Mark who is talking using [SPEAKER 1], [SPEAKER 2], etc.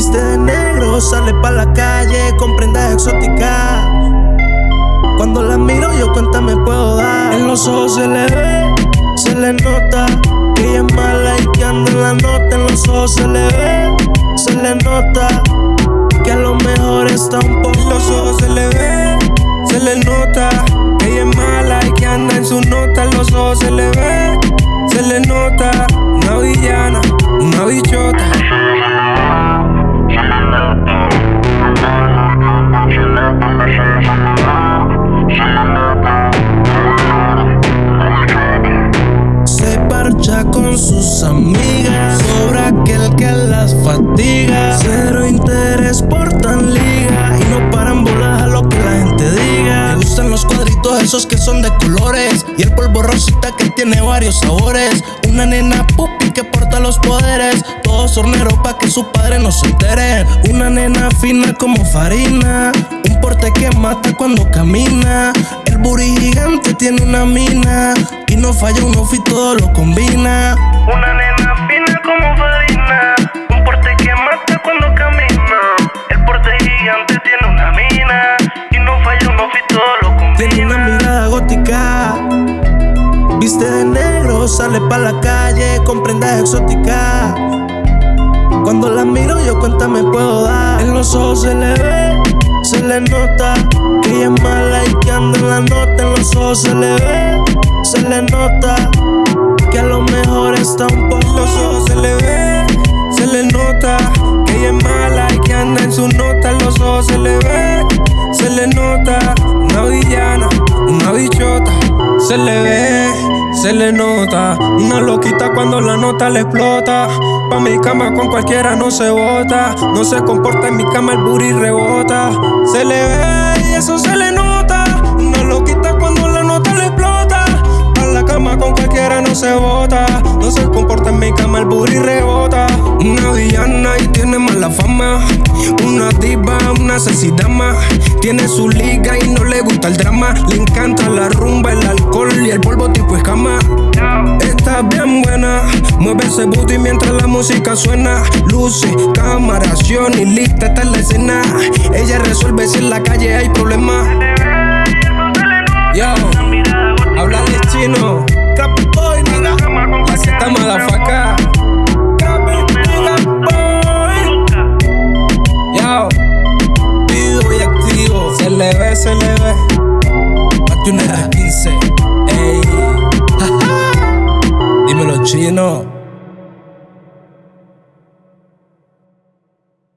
[SPEAKER 1] Viste de negro, sale pa' la calle con prendas exóticas. Cuando la miro, yo cuenta me puedo dar. En los ojos se le ve, se le nota que ella es mala y que anda en la nota. En los ojos se le ve, se le nota que a lo mejor está un poco. En
[SPEAKER 2] los ojos se le ve, se le nota que ella es mala y que anda en su nota. En los ojos se le ve, se le nota
[SPEAKER 1] Sobra aquel que las fatiga. Cero interés por tan liga. Y no paran bolas a lo que la gente diga. Le gustan los cuadritos esos que son de colores. Y el polvo rosita que tiene varios sabores. Una nena pupi que porta los poderes. Todos horneros pa' que su padre no se entere. Una nena fina como farina. Un porte que mata cuando camina. El booty gigante tiene una mina. Y no falla un outfit, todo lo combina. Una nena sale pa' la calle con prendas exóticas. Cuando la miro yo cuenta me puedo dar En los ojos se le ve, se le nota Que ella es mala y que anda en la nota. En los ojos se le ve, se le nota Que a lo mejor está un poco
[SPEAKER 2] se le nota una loquita cuando la nota le explota. Pa' mi cama con cualquiera no se bota, no se comporta en mi cama el booty rebota. Se le ve y eso se le nota, Una villana y tiene mala fama. Una diva, una más Tiene su liga y no le gusta el drama. Le encanta la rumba, el alcohol y el polvo tipo escama. Está bien buena, mueve ese booty mientras la música suena. Luces, cámara, acción y lista está en la escena. Ella resuelve si en la calle hay problemas.
[SPEAKER 3] Yo, háblale
[SPEAKER 2] chino. Ve, se le ve.
[SPEAKER 1] Mate una de 15. Ey. Dímelo chino.